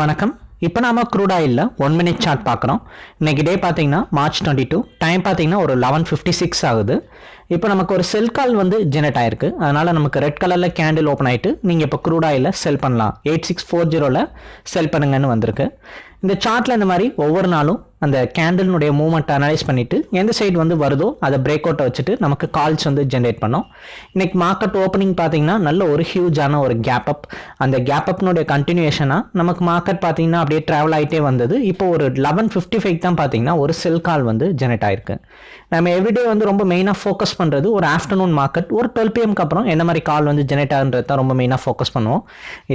வணக்கம். இப்போ நாம க்ரூட் ஆயிலில் ஒன் மினிட் சார்ட் பார்க்குறோம். இன்றைக்கி டே பார்த்தீங்கன்னா மார்ச் டுவெண்ட்டி டூ டைம் பார்த்தீங்கன்னா ஒரு லெவன் ஃபிஃப்டி சிக்ஸ் ஆகுது. இப்போ நமக்கு ஒரு செல் கால் வந்து ஜெனரேட் ஆயிருக்கு. அதனால் நமக்கு ரெட் கலரில் கேண்டில் ஓப்பன் ஆகிட்டு நீங்கள் இப்போ க்ரூட் ஆயிலில் செல் பண்ணலாம். எயிட் சிக்ஸ் ஃபோர் ஜீரோவில் செல் பண்ணுங்கன்னு வந்திருக்கு. இந்த சார்ட்டில் இந்த மாதிரி ஒவ்வொரு நாளும் அந்த கேண்டில்னுடைய மூவ்மெண்ட் அனலைஸ் பண்ணிவிட்டு எந்த சைடு வந்து வருதோ அதை பிரேக் அவுட்டை வச்சுட்டு நமக்கு கால்ஸ் வந்து ஜென்ரேட் பண்ணோம். இன்றைக்கி மார்க்கெட் ஓப்பனிங் பார்த்தீங்கன்னா நல்ல ஒரு ஹியூஜான ஒரு கேப் அப் அந்த கேப் அப்னுடைய கண்டினியூஷனாக நமக்கு மார்க்கெட் பார்த்தீங்கன்னா அப்படியே ட்ராவல் ஆகிட்டே வந்தது. இப்போ ஒரு லெவன் ஃபிஃப்டி ஃபைவ் தான் பார்த்தீங்கன்னா ஒரு செல் கால் வந்து ஜென்ரேட் ஆயிருக்கு. நம்ம எவ்ரிடே வந்து ரொம்ப மெயினாக ஃபோக்கஸ் பண்ணுறது ஒரு ஆஃப்டர்நூன் மார்க்கெட் ஒரு டுவெல் பிஎம்க்கு அப்புறம் என்ன மாதிரி கால் வந்து ஜென்ரேட் ஆகுன்றது தான் ரொம்ப மெயினாக ஃபோக்கஸ் பண்ணுவோம்.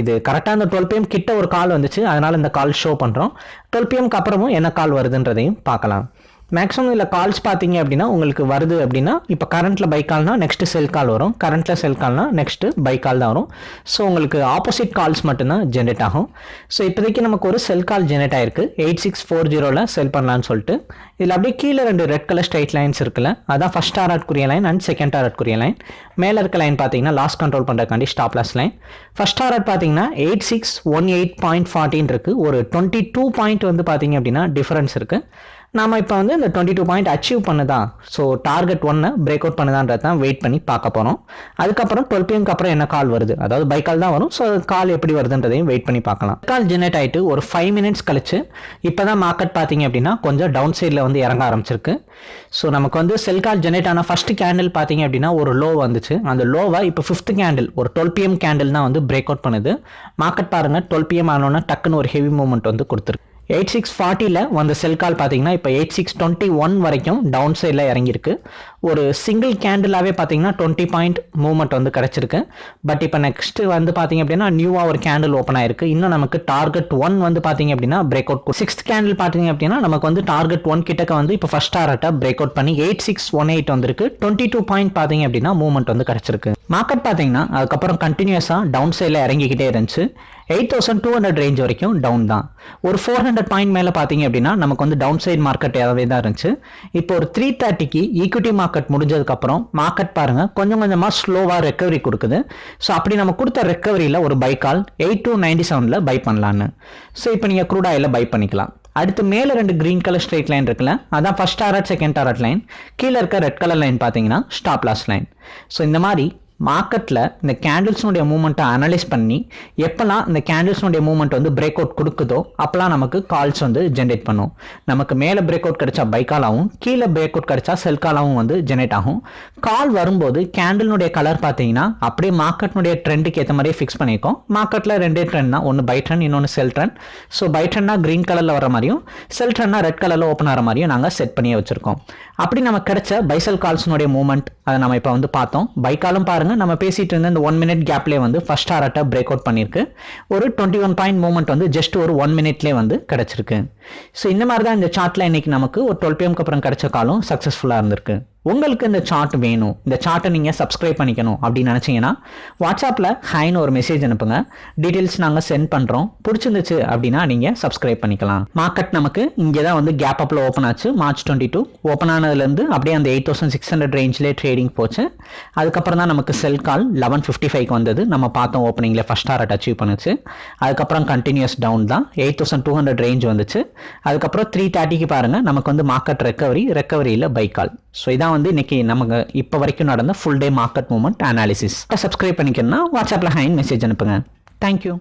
இது கரெக்டாக அந்த டுவெல் பிஎம் கிட்ட ஒரு கால் வந்துச்சு. அதனால் இந்த கால் ஷோ பண்ணுறோம் டுவெல் பிஎம்க்கு அப்புறமும் என்ன கால் வருதுன்றதையும் பார்க்கலாம். மேக்ஸிமம் இதில் கால்ஸ் பார்த்தீங்க அப்படின்னா உங்களுக்கு வருது அப்படின்னா இப்போ கரண்ட்டில் பை கால்னா நெக்ஸ்ட்டு செல் கால் வரும். கரண்ட்டில் செல் கால்னா நெக்ஸ்ட்டு பை கால் தான் வரும். ஸோ உங்களுக்கு ஆப்போசிட் கால்ஸ் மட்டும்தான் ஜென்ரேட் ஆகும். ஸோ இப்போதைக்கு நமக்கு ஒரு செல் கால் ஜென்ரேட் ஆயிருக்கு. எயிட் சிக்ஸ் ஃபோர் ஜீரோவில் செல் பண்ணலான்னு சொல்லிட்டு. இதில் அப்படியே கீழே ரெண்டு ரெட் கலர் ஸ்ட்ரைட் லைன்ஸ் இருக்குல்ல அதான் ஃபஸ்ட் டாரட்குரிய லைன் அண்ட் செகண்ட் டாரட்குரிய லைன் மேலே இருக்க லைன் பார்த்தீங்கன்னா லாஸ் கண்ட்ரோல் பண்ணுறதுக்காண்டி ஸ்டாப் லாஸ் லைன் ஃபஸ்ட் ஆர்ட் பார்த்தீங்கன்னா eight six one eight point fourteen இருக்குது ஒரு டுவெண்ட்டி டூ பாயிண்ட் வந்து பார்த்தீங்க அப்படின்னா டிஃபரன்ஸ் இருக்குது நாம் இப்போ வந்து இந்த டுவெண்ட்டி டூ பாயிண்ட் அச்சீவ் பண்ணுதான் ஸோ டார்கெட் ஒன்னை பிரேக் அவுட் பண்ணுதான்றது தான் வெயிட் பண்ணி பார்க்க போகிறோம் அதுக்கப்புறம் டுவெல் பிஎம்க்கு அப்புறம் என்ன கால் வருது? அதாவது பை கால் தான் வரும். ஸோ கால் எப்படி வருதுன்றதையும் வெயிட் பண்ணி பார்க்கலாம். கால் ஜெனரேட் ஆகிட்டு ஒரு ஃபைவ் மினிட்ஸ் கழிச்சு இப்போ தான் மார்க்கெட் பார்த்தீங்க அப்படின்னா கொஞ்சம் டவுன் சைடில் வந்து இறங்க ஆரம்பிச்சிருக்கு. ஸோ நமக்கு வந்து செல் கால் ஜெனரேட் ஆன ஃபர்ஸ்ட் கேண்டில் பார்த்தீங்க அப்படின்னா ஒரு லோ வந்துச்சு. அந்த லோவை இப்போ ஃபிஃப்த் கேண்டில் ஒரு டுவெல் பிஎம் கேண்டில் தான் வந்து பிரேக் அவுட் பண்ணுது. மார்க்கெட் பாருங்கள் டுவெல் பிஎம் ஆனோன்னா டக்குன்னு ஒரு ஹெவி மூவ்மெண்ட் வந்து கொடுத்துருக்கு. எயிட் சிக்ஸ் ஃபார்ட்டியில் வந்த செல் கால் பார்த்தீங்கன்னா இப்போ எயிட் சிக்ஸ் டுவெண்ட்டி ஒன் வரைக்கும் டவுன் சைடில் இறங்கியிருக்கு. ஒரு சிங்கிள் கேண்டிலாகவே பார்த்தீங்கன்னா டுவெண்ட்டி பாயிண்ட் மூவ்மெண்ட் வந்து கிடச்சிருக்கு. பட் இப்போ நெக்ஸ்ட் வந்து பார்த்தீங்க அப்படின்னா நியூவாக ஒரு கேண்டில் ஓப்பன் ஆயிருக்கு. இன்னும் நமக்கு டார்கெட் ஒன் வந்து பார்த்தீங்க அப்படின்னா பிரேக் அவுட் சிக்ஸ்த் கேண்டில் பார்த்தீங்க அப்படின்னா நமக்கு வந்து டார்கெட் ஒன் கிட்டக்க வந்து இப்போ ஃபர்ஸ்ட் டாரட்டை பிரேக் அவுட் பண்ணி எயிட் சிக்ஸ் ஒன் எயிட் வந்திருக்கு. டுவெண்ட்டி டூ பாயிண்ட் பார்த்தீங்க அப்படின்னா மூவ்மெண்ட் வந்து கிடச்சிருக்கு. மார்க்கெட் பார்த்தீங்கன்னா அதுக்கப்புறம் கண்டினியூஸாக டவுன் சைடில் இறங்கிக்கிட்டே இருந்துச்சு. Eight thousand two hundred range வரைக்கும் டவுன் தான். ஒரு ஃபோர் ஹண்ட்ரட் பாயிண்ட் மேலே பார்த்தீங்க அப்படின்னா நமக்கு வந்து டவுன் சைட் மார்க்கெட் ஏதாவது தான் இருந்துச்சு. இப்போ ஒரு த்ரீ தேர்ட்டிக்கு ஈக்விட்டி மார்க்கெட் முடிஞ்சதுக்கப்புறம் மார்க்கெட் பாருங்க கொஞ்சம் கொஞ்சமாக ஸ்லோவாக ரெக்கவரி கொடுக்குது. ஸோ அப்படி நம்ம கொடுத்த ரெக்கவரியில் ஒரு buy call eight two ninety செவனில் பை பண்ணலான்னு. ஸோ இப்போ நீங்கள் க்ரூட் ஆயில் பை பண்ணிக்கலாம். அடுத்து மேலே ரெண்டு க்ரீன் கலர் ஸ்ட்ரைட் லைன் இருக்குல்ல அதான் first target second target line கீழே இருக்க ரெட் கலர் லைன் பார்த்தீங்கன்னா ஸ்டாப் லாஸ் லைன் ஸோ இந்த மாதிரி மார்க்கெட்டில் இந்த கேண்டில்ஸ்னுடைய மூமெண்ட்டை அனலைஸ் பண்ணி எப்போல்லாம் இந்த கேண்டில்ஸ்னுடைய மூமெண்ட் வந்து பிரேக் அவுட் கொடுக்குதோ அப்போல்லாம் நமக்கு கால்ஸ் வந்து ஜென்ரேட் பண்ணும். நமக்கு மேலே பிரேக் அவுட் கிடைச்சா பை காலாகவும் கீழே பிரேக் அவுட் கிடைச்சா செல் காலாகவும் வந்து ஜென்ரேட் ஆகும். கால் வரும்போது கேண்டில்னுடைய கலர் பார்த்தீங்கன்னா அப்படியே மார்க்கெட்னுடைய ட்ரெண்டுக்கு ஏற்ற மாதிரியே ஃபிக்ஸ் பண்ணியிருக்கோம். மார்க்கெட்டில் ரெண்டே ட்ரெண்ட் தான் ஒன்று பை ட்ரெண்ட் இன்னொன்று செல் ட்ரெண்ட் ஸோ பை ட்ரெண்ட்னா க்ரீன் கலரில் வர மாதிரியும் செல் ட்ரெண்ட்னா ரெட் கலரில் ஓப்பன் ஆகிற மாதிரியும் நாங்கள் செட் பண்ணியே வச்சுருக்கோம். அப்படி நமக்கு கிடைச்ச பைசல் கால்ஸ்னுடைய மூமெண்ட் அதை நம்ம இப்போ வந்து பார்த்தோம். பை காலும் பாருங்க நம்ம பேசிட்டு இருந்த இந்த ஒன் மினிட் கேப்லேயே வந்து ஃபர்ஸ்ட் டாரட்டை பிரேக் அவுட் பண்ணியிருக்கு ஒரு டுவெண்ட்டி ஒன் பாயிண்ட் மூமெண்ட் வந்து ஜஸ்ட் ஒரு ஒன் மினிட்லேயே வந்து கிடச்சிருக்கு. ஸோ இந்த மாதிரி தான் இந்த சார்ட்டில் இன்னைக்கு நமக்கு ஒரு டுவெல் பிஎம்க்கு அப்புறம் கிடைச்ச காலம் சக்ஸஸ்ஃபுல்லாக இருந்திருக்கு. உங்களுக்கு இந்த சார்ட் வேணும். இந்த சார்ட்டை நீங்கள் சப்ஸ்கிரைப் பண்ணிக்கணும் அப்படின்னு நினச்சிங்கன்னா வாட்ஸ்அப்பில் ஹைன்னு ஒரு மெசேஜ் அனுப்புங்க. டீட்டெயில்ஸ் நாங்கள் சென்ட் பண்ணுறோம் பிடிச்சிருந்துச்சு அப்படின்னா நீங்கள் சப்ஸ்கிரைப் பண்ணிக்கலாம். மார்க்கெட் நமக்கு இங்கே தான் வந்து கேப் அப்பில் ஓப்பன் ஆச்சு. மார்ச் டுவெண்ட்டி டூ ஓப்பன் ஆனதுலேருந்து அப்படியே அந்த எயிட் தௌசண்ட் சிக்ஸ் ஹண்ட்ரட் ரேஞ்சிலே ட்ரேடிங் போச்சு. அதுக்கப்புறம் தான் நமக்கு sell call eleven fifty five வந்தது. நம்ம பார்த்தோம் ஓப்பனிங்கில் ஃபஸ்ட் டாரட் அச்சீவ் பண்ணுச்சு. அதுக்கப்புறம் கண்டினியூஸ் டவுன் தான். Eight thousand two hundred range வந்துச்சு. அதுக்கப்புறம் த்ரீ தேர்ட்டிக்கு பாருங்கள் நமக்கு வந்து மார்க்கெட் ரெக்கவரி ரெக்கவரியில் பைக்கால் கால் ஸோ இதான் வந்து இன்னைக்கு நமக்கு இப்போ வரைக்கும் நடந்த full day market moment analysis subscribe பண்ணிக்கணும்னா வாட்ஸ்அப்பில் ஹைன் மெசேஜ் அனுப்புங்க. தேங்க்யூ